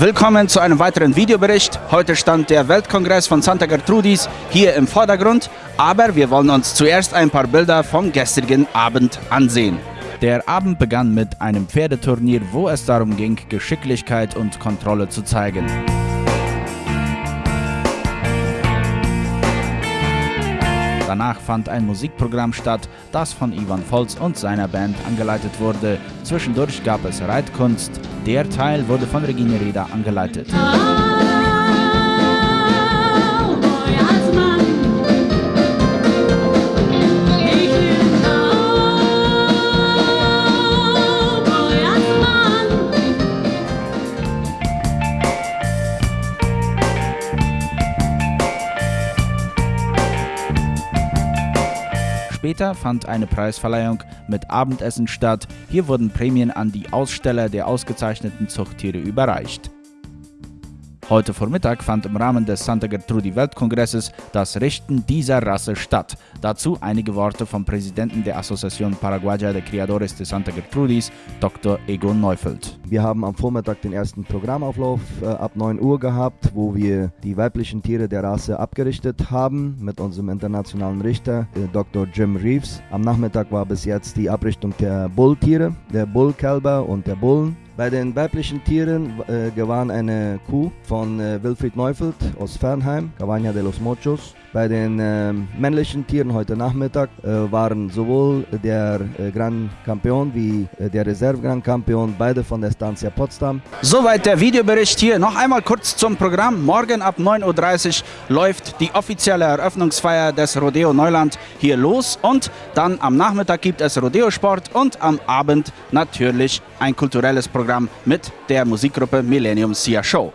Willkommen zu einem weiteren Videobericht. Heute stand der Weltkongress von Santa Gertrudis hier im Vordergrund, aber wir wollen uns zuerst ein paar Bilder vom gestrigen Abend ansehen. Der Abend begann mit einem Pferdeturnier, wo es darum ging, Geschicklichkeit und Kontrolle zu zeigen. Danach fand ein Musikprogramm statt, das von Ivan Volz und seiner Band angeleitet wurde. Zwischendurch gab es Reitkunst. Der Teil wurde von Regine Reda angeleitet. Später fand eine Preisverleihung mit Abendessen statt. Hier wurden Prämien an die Aussteller der ausgezeichneten Zuchttiere überreicht. Heute Vormittag fand im Rahmen des Santa Gertrudi Weltkongresses das Richten dieser Rasse statt. Dazu einige Worte vom Präsidenten der Asociación Paraguaya de Criadores de Santa Gertrudis, Dr. Egon Neufeld. Wir haben am Vormittag den ersten Programmauflauf äh, ab 9 Uhr gehabt, wo wir die weiblichen Tiere der Rasse abgerichtet haben mit unserem internationalen Richter, äh, Dr. Jim Reeves. Am Nachmittag war bis jetzt die Abrichtung der Bulltiere, der Bullkälber und der Bullen. Bei den weiblichen Tieren äh, gewann eine Kuh von äh, Wilfried Neufeld aus Fernheim, Cabaña de los Mochos. Bei den äh, männlichen Tieren heute Nachmittag äh, waren sowohl der äh, Grand Campion wie äh, der Reserve Grand Campion, beide von der Estancia Potsdam. Soweit der Videobericht hier. Noch einmal kurz zum Programm. Morgen ab 9.30 Uhr läuft die offizielle Eröffnungsfeier des Rodeo Neuland hier los und dann am Nachmittag gibt es Rodeo-Sport und am Abend natürlich ein kulturelles Programm mit der Musikgruppe Millennium Sia Show.